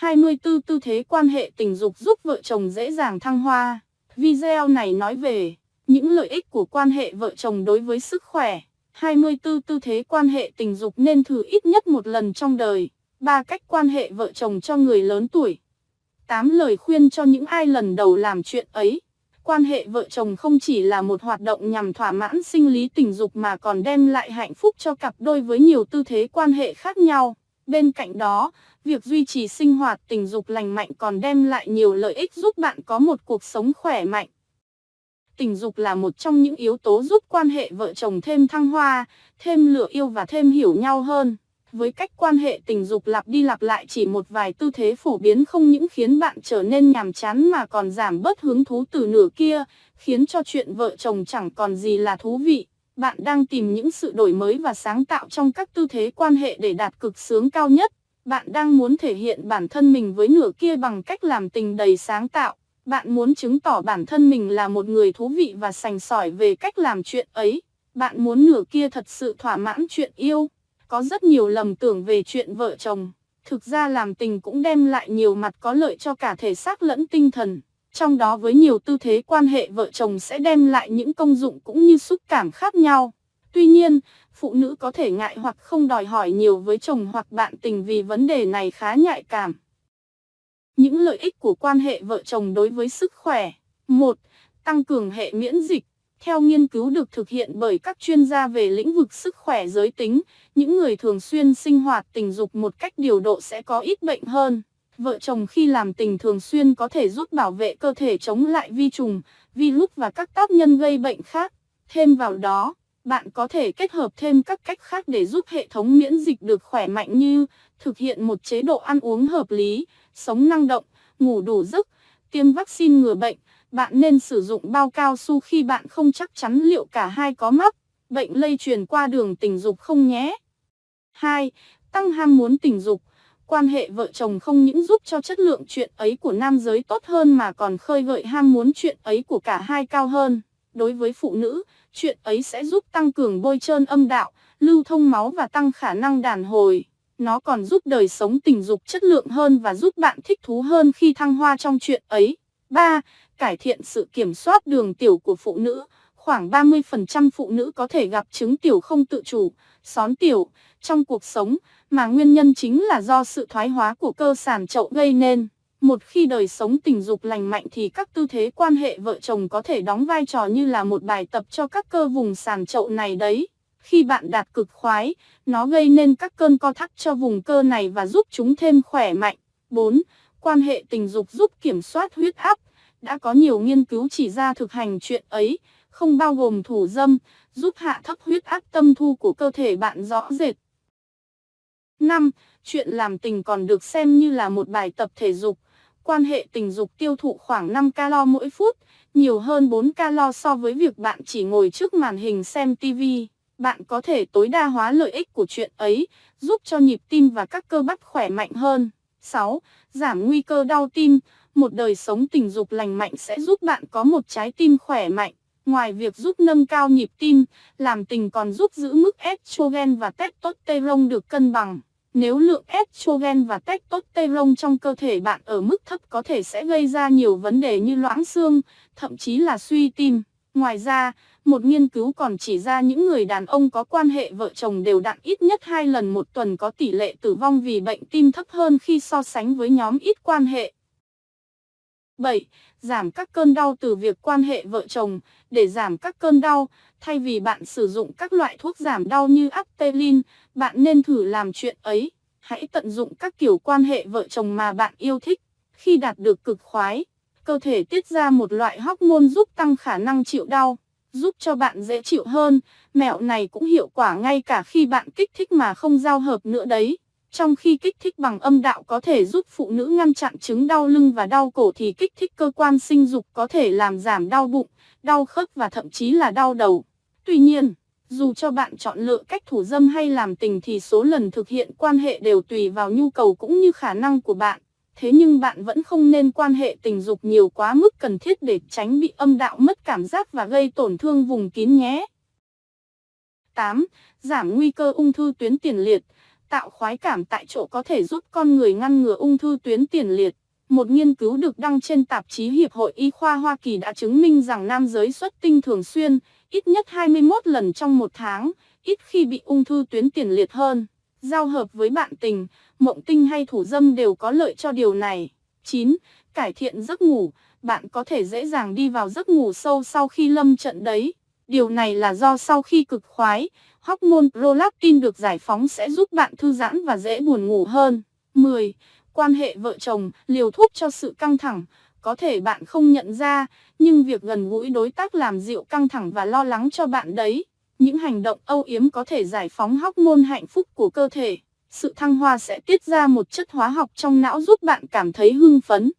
24 tư thế quan hệ tình dục giúp vợ chồng dễ dàng thăng hoa. Video này nói về những lợi ích của quan hệ vợ chồng đối với sức khỏe. 24 tư thế quan hệ tình dục nên thử ít nhất một lần trong đời. Ba cách quan hệ vợ chồng cho người lớn tuổi. 8 lời khuyên cho những ai lần đầu làm chuyện ấy. Quan hệ vợ chồng không chỉ là một hoạt động nhằm thỏa mãn sinh lý tình dục mà còn đem lại hạnh phúc cho cặp đôi với nhiều tư thế quan hệ khác nhau. Bên cạnh đó, việc duy trì sinh hoạt tình dục lành mạnh còn đem lại nhiều lợi ích giúp bạn có một cuộc sống khỏe mạnh. Tình dục là một trong những yếu tố giúp quan hệ vợ chồng thêm thăng hoa, thêm lửa yêu và thêm hiểu nhau hơn. Với cách quan hệ tình dục lặp đi lặp lại chỉ một vài tư thế phổ biến không những khiến bạn trở nên nhàm chán mà còn giảm bớt hứng thú từ nửa kia, khiến cho chuyện vợ chồng chẳng còn gì là thú vị. Bạn đang tìm những sự đổi mới và sáng tạo trong các tư thế quan hệ để đạt cực sướng cao nhất. Bạn đang muốn thể hiện bản thân mình với nửa kia bằng cách làm tình đầy sáng tạo. Bạn muốn chứng tỏ bản thân mình là một người thú vị và sành sỏi về cách làm chuyện ấy. Bạn muốn nửa kia thật sự thỏa mãn chuyện yêu. Có rất nhiều lầm tưởng về chuyện vợ chồng. Thực ra làm tình cũng đem lại nhiều mặt có lợi cho cả thể xác lẫn tinh thần. Trong đó với nhiều tư thế quan hệ vợ chồng sẽ đem lại những công dụng cũng như xúc cảm khác nhau. Tuy nhiên, phụ nữ có thể ngại hoặc không đòi hỏi nhiều với chồng hoặc bạn tình vì vấn đề này khá nhạy cảm. Những lợi ích của quan hệ vợ chồng đối với sức khỏe. 1. Tăng cường hệ miễn dịch. Theo nghiên cứu được thực hiện bởi các chuyên gia về lĩnh vực sức khỏe giới tính, những người thường xuyên sinh hoạt tình dục một cách điều độ sẽ có ít bệnh hơn. Vợ chồng khi làm tình thường xuyên có thể giúp bảo vệ cơ thể chống lại vi trùng, virus và các tác nhân gây bệnh khác. Thêm vào đó, bạn có thể kết hợp thêm các cách khác để giúp hệ thống miễn dịch được khỏe mạnh như thực hiện một chế độ ăn uống hợp lý, sống năng động, ngủ đủ giấc, tiêm vaccine ngừa bệnh. Bạn nên sử dụng bao cao su khi bạn không chắc chắn liệu cả hai có mắc bệnh lây truyền qua đường tình dục không nhé. 2. Tăng ham muốn tình dục. Quan hệ vợ chồng không những giúp cho chất lượng chuyện ấy của nam giới tốt hơn mà còn khơi gợi ham muốn chuyện ấy của cả hai cao hơn. Đối với phụ nữ, chuyện ấy sẽ giúp tăng cường bôi trơn âm đạo, lưu thông máu và tăng khả năng đàn hồi. Nó còn giúp đời sống tình dục chất lượng hơn và giúp bạn thích thú hơn khi thăng hoa trong chuyện ấy. 3. Cải thiện sự kiểm soát đường tiểu của phụ nữ. Khoảng 30% phụ nữ có thể gặp chứng tiểu không tự chủ, xón tiểu, trong cuộc sống, mà nguyên nhân chính là do sự thoái hóa của cơ sản chậu gây nên. Một khi đời sống tình dục lành mạnh thì các tư thế quan hệ vợ chồng có thể đóng vai trò như là một bài tập cho các cơ vùng sàn chậu này đấy. Khi bạn đạt cực khoái, nó gây nên các cơn co thắt cho vùng cơ này và giúp chúng thêm khỏe mạnh. 4. Quan hệ tình dục giúp kiểm soát huyết áp. Đã có nhiều nghiên cứu chỉ ra thực hành chuyện ấy, không bao gồm thủ dâm, giúp hạ thấp huyết áp tâm thu của cơ thể bạn rõ rệt. 5. Chuyện làm tình còn được xem như là một bài tập thể dục. Quan hệ tình dục tiêu thụ khoảng 5 calo mỗi phút, nhiều hơn 4 calo so với việc bạn chỉ ngồi trước màn hình xem TV. Bạn có thể tối đa hóa lợi ích của chuyện ấy, giúp cho nhịp tim và các cơ bắp khỏe mạnh hơn. 6. Giảm nguy cơ đau tim. Một đời sống tình dục lành mạnh sẽ giúp bạn có một trái tim khỏe mạnh. Ngoài việc giúp nâng cao nhịp tim, làm tình còn giúp giữ mức estrogen và testosterone được cân bằng. Nếu lượng estrogen và testosterone trong cơ thể bạn ở mức thấp có thể sẽ gây ra nhiều vấn đề như loãng xương, thậm chí là suy tim. Ngoài ra, một nghiên cứu còn chỉ ra những người đàn ông có quan hệ vợ chồng đều đặn ít nhất 2 lần một tuần có tỷ lệ tử vong vì bệnh tim thấp hơn khi so sánh với nhóm ít quan hệ. 7. Giảm các cơn đau từ việc quan hệ vợ chồng. Để giảm các cơn đau, thay vì bạn sử dụng các loại thuốc giảm đau như Aptelin, bạn nên thử làm chuyện ấy. Hãy tận dụng các kiểu quan hệ vợ chồng mà bạn yêu thích. Khi đạt được cực khoái, cơ thể tiết ra một loại hormone giúp tăng khả năng chịu đau, giúp cho bạn dễ chịu hơn. Mẹo này cũng hiệu quả ngay cả khi bạn kích thích mà không giao hợp nữa đấy. Trong khi kích thích bằng âm đạo có thể giúp phụ nữ ngăn chặn chứng đau lưng và đau cổ thì kích thích cơ quan sinh dục có thể làm giảm đau bụng, đau khớp và thậm chí là đau đầu. Tuy nhiên, dù cho bạn chọn lựa cách thủ dâm hay làm tình thì số lần thực hiện quan hệ đều tùy vào nhu cầu cũng như khả năng của bạn. Thế nhưng bạn vẫn không nên quan hệ tình dục nhiều quá mức cần thiết để tránh bị âm đạo mất cảm giác và gây tổn thương vùng kín nhé. 8. Giảm nguy cơ ung thư tuyến tiền liệt. Tạo khoái cảm tại chỗ có thể giúp con người ngăn ngừa ung thư tuyến tiền liệt. Một nghiên cứu được đăng trên tạp chí Hiệp hội Y khoa Hoa Kỳ đã chứng minh rằng nam giới xuất tinh thường xuyên, ít nhất 21 lần trong một tháng, ít khi bị ung thư tuyến tiền liệt hơn. Giao hợp với bạn tình, mộng tinh hay thủ dâm đều có lợi cho điều này. 9. Cải thiện giấc ngủ, bạn có thể dễ dàng đi vào giấc ngủ sâu sau khi lâm trận đấy. Điều này là do sau khi cực khoái, hormone prolactin được giải phóng sẽ giúp bạn thư giãn và dễ buồn ngủ hơn. 10. Quan hệ vợ chồng, liều thuốc cho sự căng thẳng, có thể bạn không nhận ra, nhưng việc gần gũi đối tác làm dịu căng thẳng và lo lắng cho bạn đấy. Những hành động âu yếm có thể giải phóng hormone hạnh phúc của cơ thể. Sự thăng hoa sẽ tiết ra một chất hóa học trong não giúp bạn cảm thấy hưng phấn.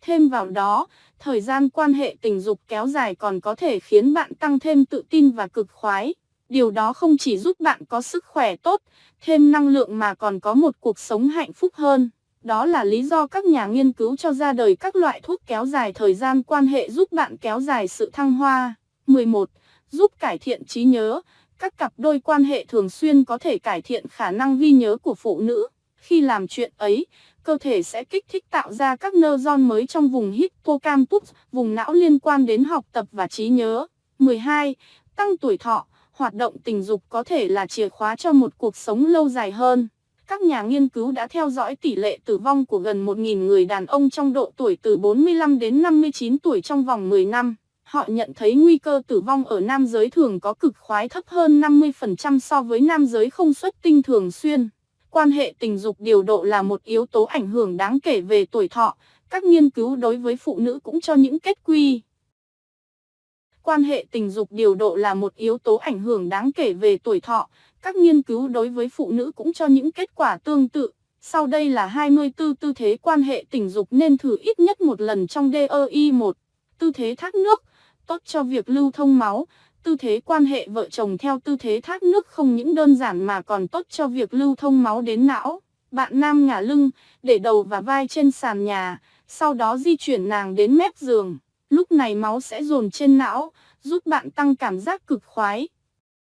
Thêm vào đó, thời gian quan hệ tình dục kéo dài còn có thể khiến bạn tăng thêm tự tin và cực khoái. Điều đó không chỉ giúp bạn có sức khỏe tốt, thêm năng lượng mà còn có một cuộc sống hạnh phúc hơn. Đó là lý do các nhà nghiên cứu cho ra đời các loại thuốc kéo dài thời gian quan hệ giúp bạn kéo dài sự thăng hoa. 11. Giúp cải thiện trí nhớ. Các cặp đôi quan hệ thường xuyên có thể cải thiện khả năng ghi nhớ của phụ nữ. Khi làm chuyện ấy, cơ thể sẽ kích thích tạo ra các neuron mới trong vùng hippocampus, vùng não liên quan đến học tập và trí nhớ. 12. Tăng tuổi thọ, hoạt động tình dục có thể là chìa khóa cho một cuộc sống lâu dài hơn. Các nhà nghiên cứu đã theo dõi tỷ lệ tử vong của gần 1.000 người đàn ông trong độ tuổi từ 45 đến 59 tuổi trong vòng 10 năm. Họ nhận thấy nguy cơ tử vong ở nam giới thường có cực khoái thấp hơn 50% so với nam giới không xuất tinh thường xuyên. Quan hệ tình dục điều độ là một yếu tố ảnh hưởng đáng kể về tuổi thọ. Các nghiên cứu đối với phụ nữ cũng cho những kết quy. Quan hệ tình dục điều độ là một yếu tố ảnh hưởng đáng kể về tuổi thọ. Các nghiên cứu đối với phụ nữ cũng cho những kết quả tương tự. Sau đây là 24 tư thế quan hệ tình dục nên thử ít nhất một lần trong DEI 1. Tư thế thác nước, tốt cho việc lưu thông máu. Tư thế quan hệ vợ chồng theo tư thế thác nước không những đơn giản mà còn tốt cho việc lưu thông máu đến não. Bạn nam ngả lưng, để đầu và vai trên sàn nhà, sau đó di chuyển nàng đến mép giường. Lúc này máu sẽ dồn trên não, giúp bạn tăng cảm giác cực khoái.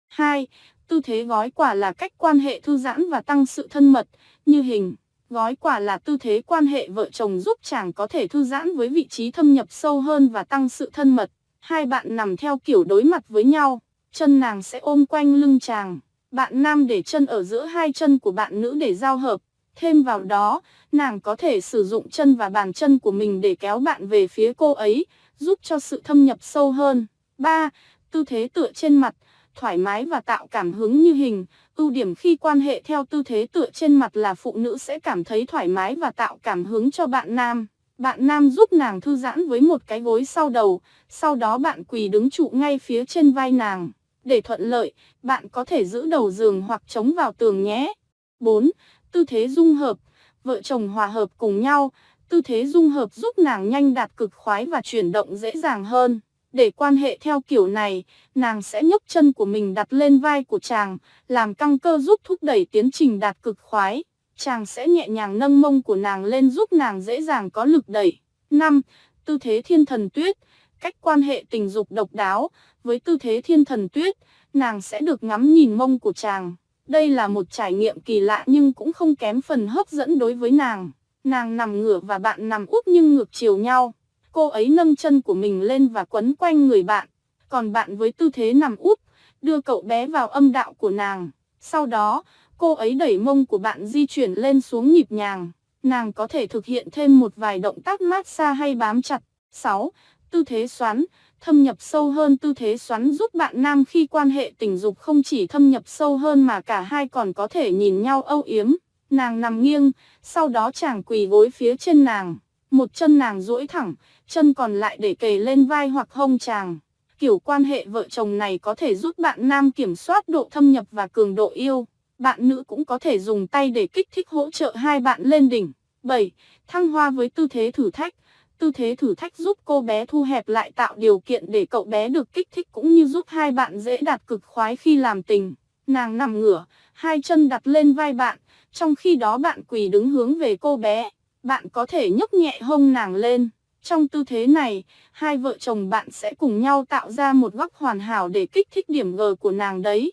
2. Tư thế gói quả là cách quan hệ thư giãn và tăng sự thân mật, như hình. Gói quả là tư thế quan hệ vợ chồng giúp chàng có thể thư giãn với vị trí thâm nhập sâu hơn và tăng sự thân mật. Hai bạn nằm theo kiểu đối mặt với nhau, chân nàng sẽ ôm quanh lưng chàng. Bạn nam để chân ở giữa hai chân của bạn nữ để giao hợp. Thêm vào đó, nàng có thể sử dụng chân và bàn chân của mình để kéo bạn về phía cô ấy, giúp cho sự thâm nhập sâu hơn. 3. Tư thế tựa trên mặt, thoải mái và tạo cảm hứng như hình. Ưu điểm khi quan hệ theo tư thế tựa trên mặt là phụ nữ sẽ cảm thấy thoải mái và tạo cảm hứng cho bạn nam. Bạn nam giúp nàng thư giãn với một cái gối sau đầu, sau đó bạn quỳ đứng trụ ngay phía trên vai nàng. Để thuận lợi, bạn có thể giữ đầu giường hoặc chống vào tường nhé. 4. Tư thế dung hợp. Vợ chồng hòa hợp cùng nhau. Tư thế dung hợp giúp nàng nhanh đạt cực khoái và chuyển động dễ dàng hơn. Để quan hệ theo kiểu này, nàng sẽ nhấc chân của mình đặt lên vai của chàng, làm căng cơ giúp thúc đẩy tiến trình đạt cực khoái. Chàng sẽ nhẹ nhàng nâng mông của nàng lên giúp nàng dễ dàng có lực đẩy. 5. Tư thế thiên thần tuyết, cách quan hệ tình dục độc đáo. Với tư thế thiên thần tuyết, nàng sẽ được ngắm nhìn mông của chàng. Đây là một trải nghiệm kỳ lạ nhưng cũng không kém phần hấp dẫn đối với nàng. Nàng nằm ngửa và bạn nằm úp nhưng ngược chiều nhau. Cô ấy nâng chân của mình lên và quấn quanh người bạn. Còn bạn với tư thế nằm úp, đưa cậu bé vào âm đạo của nàng. Sau đó, cô ấy đẩy mông của bạn di chuyển lên xuống nhịp nhàng. Nàng có thể thực hiện thêm một vài động tác massage hay bám chặt. 6. Tư thế xoắn, thâm nhập sâu hơn tư thế xoắn giúp bạn nam khi quan hệ tình dục không chỉ thâm nhập sâu hơn mà cả hai còn có thể nhìn nhau âu yếm. Nàng nằm nghiêng, sau đó chàng quỳ gối phía trên nàng. Một chân nàng duỗi thẳng, chân còn lại để kề lên vai hoặc hông chàng. Kiểu quan hệ vợ chồng này có thể giúp bạn nam kiểm soát độ thâm nhập và cường độ yêu. Bạn nữ cũng có thể dùng tay để kích thích hỗ trợ hai bạn lên đỉnh. 7. Thăng hoa với tư thế thử thách. Tư thế thử thách giúp cô bé thu hẹp lại tạo điều kiện để cậu bé được kích thích cũng như giúp hai bạn dễ đạt cực khoái khi làm tình. Nàng nằm ngửa, hai chân đặt lên vai bạn, trong khi đó bạn quỳ đứng hướng về cô bé. Bạn có thể nhấc nhẹ hông nàng lên. Trong tư thế này, hai vợ chồng bạn sẽ cùng nhau tạo ra một góc hoàn hảo để kích thích điểm G của nàng đấy.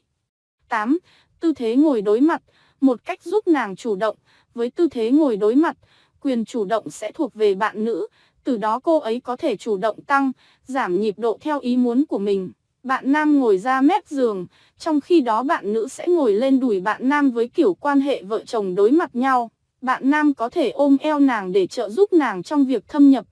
8. Tư thế ngồi đối mặt. một cách giúp nàng chủ động, với tư thế ngồi đối mặt, quyền chủ động sẽ thuộc về bạn nữ, từ đó cô ấy có thể chủ động tăng, giảm nhịp độ theo ý muốn của mình. Bạn nam ngồi ra mép giường, trong khi đó bạn nữ sẽ ngồi lên đùi bạn nam với kiểu quan hệ vợ chồng đối mặt nhau. Bạn nam có thể ôm eo nàng để trợ giúp nàng trong việc thâm nhập,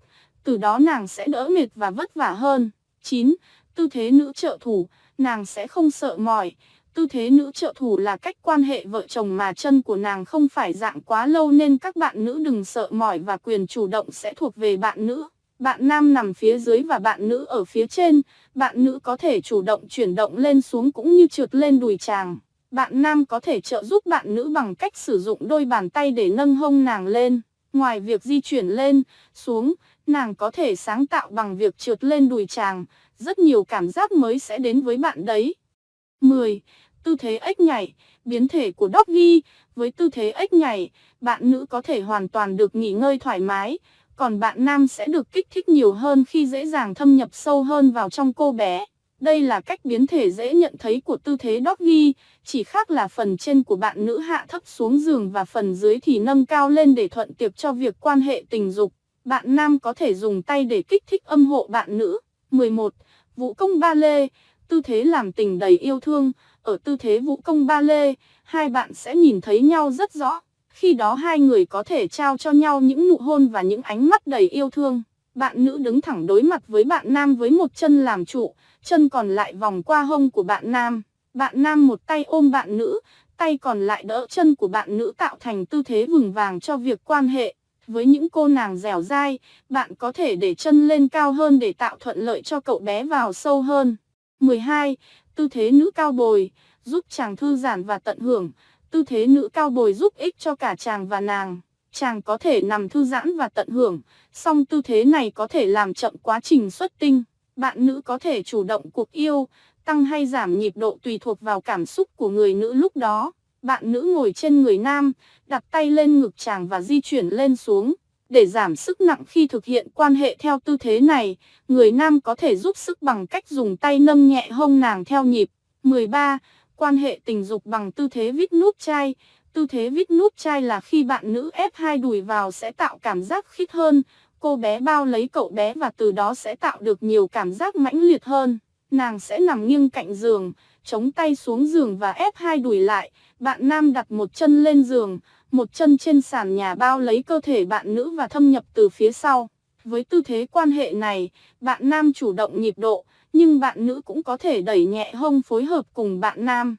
từ đó nàng sẽ đỡ mệt và vất vả hơn. 9. Tư thế nữ trợ thủ, nàng sẽ không sợ mỏi. Tư thế nữ trợ thủ là cách quan hệ vợ chồng mà chân của nàng không phải dạng quá lâu nên các bạn nữ đừng sợ mỏi và quyền chủ động sẽ thuộc về bạn nữ. Bạn nam nằm phía dưới và bạn nữ ở phía trên, bạn nữ có thể chủ động chuyển động lên xuống cũng như trượt lên đùi chàng. Bạn nam có thể trợ giúp bạn nữ bằng cách sử dụng đôi bàn tay để nâng hông nàng lên. Ngoài việc di chuyển lên, xuống, nàng có thể sáng tạo bằng việc trượt lên đùi chàng, rất nhiều cảm giác mới sẽ đến với bạn đấy. 10. Tư thế ếch nhảy, biến thể của doggy, với tư thế ếch nhảy, bạn nữ có thể hoàn toàn được nghỉ ngơi thoải mái, còn bạn nam sẽ được kích thích nhiều hơn khi dễ dàng thâm nhập sâu hơn vào trong cô bé. Đây là cách biến thể dễ nhận thấy của tư thế doggy, chỉ khác là phần trên của bạn nữ hạ thấp xuống giường và phần dưới thì nâng cao lên để thuận tiệp cho việc quan hệ tình dục. Bạn nam có thể dùng tay để kích thích âm hộ bạn nữ. 11. Vũ công ba lê, tư thế làm tình đầy yêu thương. Ở tư thế vũ công ba lê, hai bạn sẽ nhìn thấy nhau rất rõ. Khi đó hai người có thể trao cho nhau những nụ hôn và những ánh mắt đầy yêu thương. Bạn nữ đứng thẳng đối mặt với bạn nam với một chân làm trụ, chân còn lại vòng qua hông của bạn nam. Bạn nam một tay ôm bạn nữ, tay còn lại đỡ chân của bạn nữ tạo thành tư thế vừng vàng cho việc quan hệ. Với những cô nàng dẻo dai, bạn có thể để chân lên cao hơn để tạo thuận lợi cho cậu bé vào sâu hơn. 12. Tư thế nữ cao bồi, giúp chàng thư giãn và tận hưởng. Tư thế nữ cao bồi giúp ích cho cả chàng và nàng. Chàng có thể nằm thư giãn và tận hưởng, song tư thế này có thể làm chậm quá trình xuất tinh. Bạn nữ có thể chủ động cuộc yêu, tăng hay giảm nhịp độ tùy thuộc vào cảm xúc của người nữ lúc đó. Bạn nữ ngồi trên người nam, đặt tay lên ngực chàng và di chuyển lên xuống. Để giảm sức nặng khi thực hiện quan hệ theo tư thế này, người nam có thể giúp sức bằng cách dùng tay nâng nhẹ hông nàng theo nhịp. 13. Quan hệ tình dục bằng tư thế vít nút chai. Tư thế vít nút chai là khi bạn nữ ép hai đùi vào sẽ tạo cảm giác khít hơn. Cô bé bao lấy cậu bé và từ đó sẽ tạo được nhiều cảm giác mãnh liệt hơn. Nàng sẽ nằm nghiêng cạnh giường, chống tay xuống giường và ép hai đùi lại. Bạn nam đặt một chân lên giường, một chân trên sàn nhà bao lấy cơ thể bạn nữ và thâm nhập từ phía sau. Với tư thế quan hệ này, bạn nam chủ động nhịp độ, nhưng bạn nữ cũng có thể đẩy nhẹ hông phối hợp cùng bạn nam.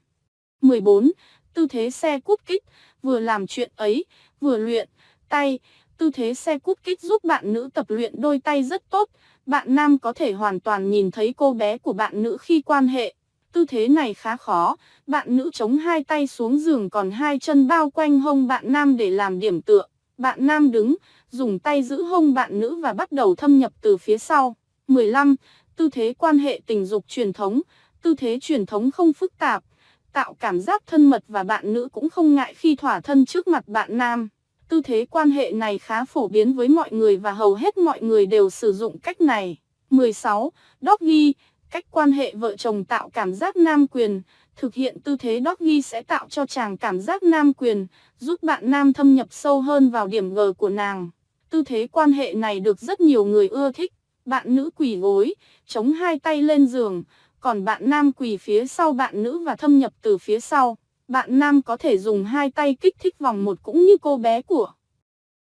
14. Tư thế xe cút kích, vừa làm chuyện ấy, vừa luyện, tay, tư thế xe cút kích giúp bạn nữ tập luyện đôi tay rất tốt, bạn nam có thể hoàn toàn nhìn thấy cô bé của bạn nữ khi quan hệ. Tư thế này khá khó, bạn nữ chống hai tay xuống giường còn hai chân bao quanh hông bạn nam để làm điểm tựa. Bạn nam đứng, dùng tay giữ hông bạn nữ và bắt đầu thâm nhập từ phía sau. 15. Tư thế quan hệ tình dục truyền thống. Tư thế truyền thống không phức tạp, tạo cảm giác thân mật và bạn nữ cũng không ngại khi thỏa thân trước mặt bạn nam. Tư thế quan hệ này khá phổ biến với mọi người và hầu hết mọi người đều sử dụng cách này. 16. Doggy, cách quan hệ vợ chồng tạo cảm giác nam quyền. Thực hiện tư thế doggy sẽ tạo cho chàng cảm giác nam quyền, giúp bạn nam thâm nhập sâu hơn vào điểm G của nàng. Tư thế quan hệ này được rất nhiều người ưa thích. Bạn nữ quỳ gối, chống hai tay lên giường, còn bạn nam quỳ phía sau bạn nữ và thâm nhập từ phía sau. Bạn nam có thể dùng hai tay kích thích vòng một cũng như cô bé của.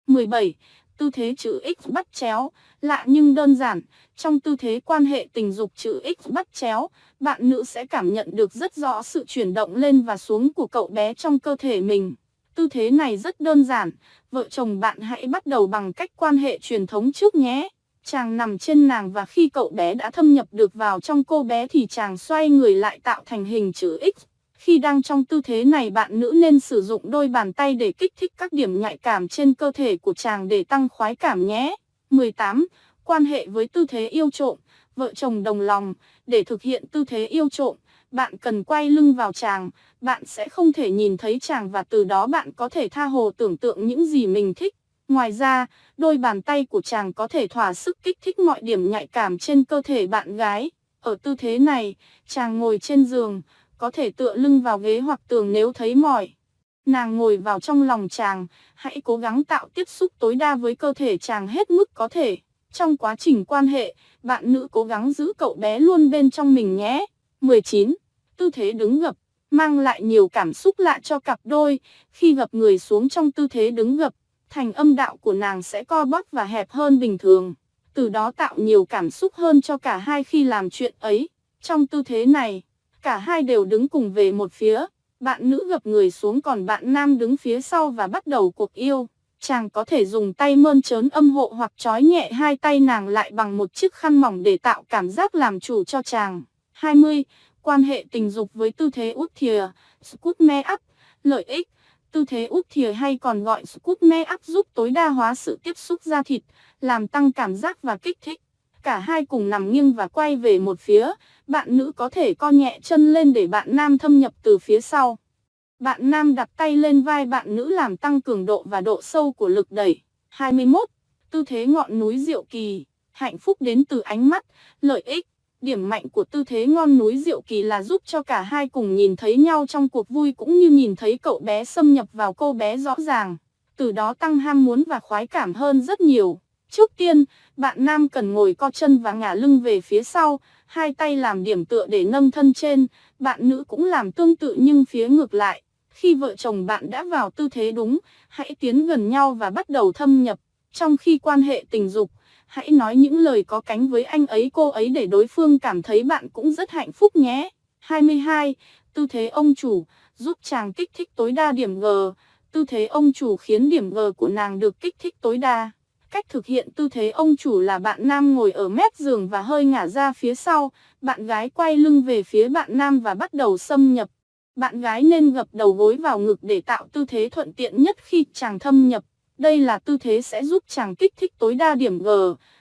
17. Tư thế chữ X bắt chéo, lạ nhưng đơn giản. Trong tư thế quan hệ tình dục chữ X bắt chéo, bạn nữ sẽ cảm nhận được rất rõ sự chuyển động lên và xuống của cậu bé trong cơ thể mình. Tư thế này rất đơn giản, vợ chồng bạn hãy bắt đầu bằng cách quan hệ truyền thống trước nhé. Chàng nằm trên nàng và khi cậu bé đã thâm nhập được vào trong cô bé thì chàng xoay người lại tạo thành hình chữ X. Khi đang trong tư thế này bạn nữ nên sử dụng đôi bàn tay để kích thích các điểm nhạy cảm trên cơ thể của chàng để tăng khoái cảm nhé. 18. Quan hệ với tư thế yêu trộm, vợ chồng đồng lòng, để thực hiện tư thế yêu trộm, bạn cần quay lưng vào chàng, bạn sẽ không thể nhìn thấy chàng và từ đó bạn có thể tha hồ tưởng tượng những gì mình thích. Ngoài ra, đôi bàn tay của chàng có thể thỏa sức kích thích mọi điểm nhạy cảm trên cơ thể bạn gái. Ở tư thế này, chàng ngồi trên giường, có thể tựa lưng vào ghế hoặc tường nếu thấy mỏi. Nàng ngồi vào trong lòng chàng, hãy cố gắng tạo tiếp xúc tối đa với cơ thể chàng hết mức có thể. Trong quá trình quan hệ, bạn nữ cố gắng giữ cậu bé luôn bên trong mình nhé. 19. Tư thế đứng gập, mang lại nhiều cảm xúc lạ cho cặp đôi. Khi gập người xuống trong tư thế đứng gập, thành âm đạo của nàng sẽ co bóp và hẹp hơn bình thường. Từ đó tạo nhiều cảm xúc hơn cho cả hai khi làm chuyện ấy. Trong tư thế này, cả hai đều đứng cùng về một phía. Bạn nữ gập người xuống còn bạn nam đứng phía sau và bắt đầu cuộc yêu. Chàng có thể dùng tay mơn trớn âm hộ hoặc trói nhẹ hai tay nàng lại bằng một chiếc khăn mỏng để tạo cảm giác làm chủ cho chàng. 20. Quan hệ tình dục với tư thế út thìa, scoot me up, lợi ích. Tư thế út thìa hay còn gọi scoot me up giúp tối đa hóa sự tiếp xúc da thịt, làm tăng cảm giác và kích thích. Cả hai cùng nằm nghiêng và quay về một phía, bạn nữ có thể co nhẹ chân lên để bạn nam thâm nhập từ phía sau. Bạn nam đặt tay lên vai bạn nữ làm tăng cường độ và độ sâu của lực đẩy. 21. Tư thế ngọn núi diệu kỳ, hạnh phúc đến từ ánh mắt, lợi ích. Điểm mạnh của tư thế ngon núi diệu kỳ là giúp cho cả hai cùng nhìn thấy nhau trong cuộc vui cũng như nhìn thấy cậu bé xâm nhập vào cô bé rõ ràng. Từ đó tăng ham muốn và khoái cảm hơn rất nhiều. Trước tiên, bạn nam cần ngồi co chân và ngả lưng về phía sau, hai tay làm điểm tựa để nâng thân trên, bạn nữ cũng làm tương tự nhưng phía ngược lại. Khi vợ chồng bạn đã vào tư thế đúng, hãy tiến gần nhau và bắt đầu thâm nhập. Trong khi quan hệ tình dục, hãy nói những lời có cánh với anh ấy cô ấy để đối phương cảm thấy bạn cũng rất hạnh phúc nhé. 22. Tư thế ông chủ, giúp chàng kích thích tối đa điểm G. Tư thế ông chủ khiến điểm G của nàng được kích thích tối đa. Cách thực hiện tư thế ông chủ là bạn nam ngồi ở mép giường và hơi ngả ra phía sau, bạn gái quay lưng về phía bạn nam và bắt đầu xâm nhập. Bạn gái nên gập đầu gối vào ngực để tạo tư thế thuận tiện nhất khi chàng thâm nhập. Đây là tư thế sẽ giúp chàng kích thích tối đa điểm G.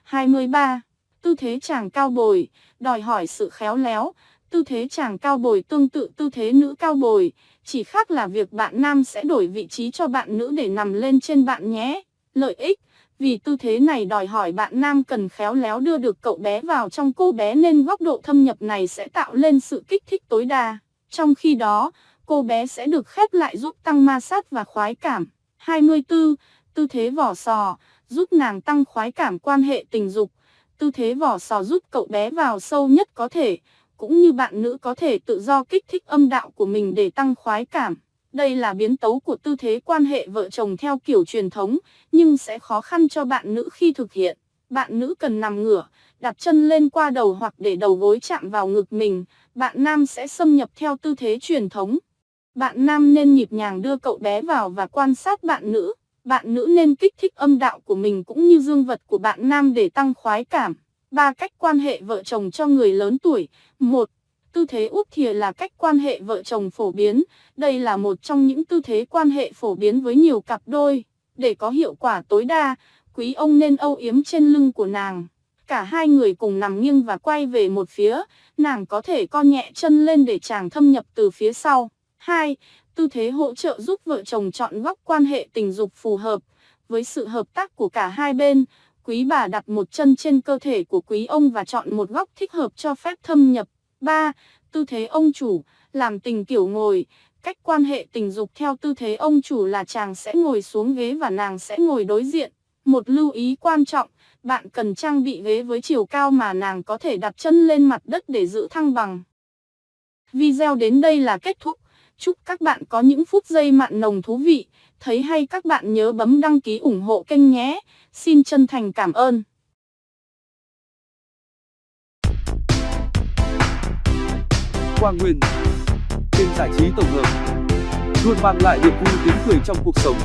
23. Tư thế chàng cao bồi, đòi hỏi sự khéo léo. Tư thế chàng cao bồi tương tự tư thế nữ cao bồi, chỉ khác là việc bạn nam sẽ đổi vị trí cho bạn nữ để nằm lên trên bạn nhé. Lợi ích vì tư thế này đòi hỏi bạn nam cần khéo léo đưa được cậu bé vào trong cô bé nên góc độ thâm nhập này sẽ tạo lên sự kích thích tối đa. Trong khi đó, cô bé sẽ được khép lại giúp tăng ma sát và khoái cảm. 24. Tư thế vỏ sò, giúp nàng tăng khoái cảm quan hệ tình dục. Tư thế vỏ sò giúp cậu bé vào sâu nhất có thể, cũng như bạn nữ có thể tự do kích thích âm đạo của mình để tăng khoái cảm. Đây là biến tấu của tư thế quan hệ vợ chồng theo kiểu truyền thống, nhưng sẽ khó khăn cho bạn nữ khi thực hiện. Bạn nữ cần nằm ngửa, đặt chân lên qua đầu hoặc để đầu gối chạm vào ngực mình, bạn nam sẽ xâm nhập theo tư thế truyền thống. Bạn nam nên nhịp nhàng đưa cậu bé vào và quan sát bạn nữ. Bạn nữ nên kích thích âm đạo của mình cũng như dương vật của bạn nam để tăng khoái cảm. Ba cách quan hệ vợ chồng cho người lớn tuổi. 1. Tư thế úp thìa là cách quan hệ vợ chồng phổ biến. Đây là một trong những tư thế quan hệ phổ biến với nhiều cặp đôi. Để có hiệu quả tối đa, quý ông nên âu yếm trên lưng của nàng. Cả hai người cùng nằm nghiêng và quay về một phía, nàng có thể co nhẹ chân lên để chàng thâm nhập từ phía sau. 2. Tư thế hỗ trợ giúp vợ chồng chọn góc quan hệ tình dục phù hợp. Với sự hợp tác của cả hai bên, quý bà đặt một chân trên cơ thể của quý ông và chọn một góc thích hợp cho phép thâm nhập. 3. Tư thế ông chủ, làm tình kiểu ngồi. Cách quan hệ tình dục theo tư thế ông chủ là chàng sẽ ngồi xuống ghế và nàng sẽ ngồi đối diện. Một lưu ý quan trọng, bạn cần trang bị ghế với chiều cao mà nàng có thể đặt chân lên mặt đất để giữ thăng bằng. Video đến đây là kết thúc. Chúc các bạn có những phút giây mặn nồng thú vị. Thấy hay các bạn nhớ bấm đăng ký ủng hộ kênh nhé. Xin chân thành cảm ơn. Quang Nguyên. Kênh giải trí tổng hợp. Luôn mang lại niềm vui tiếng cười trong cuộc sống.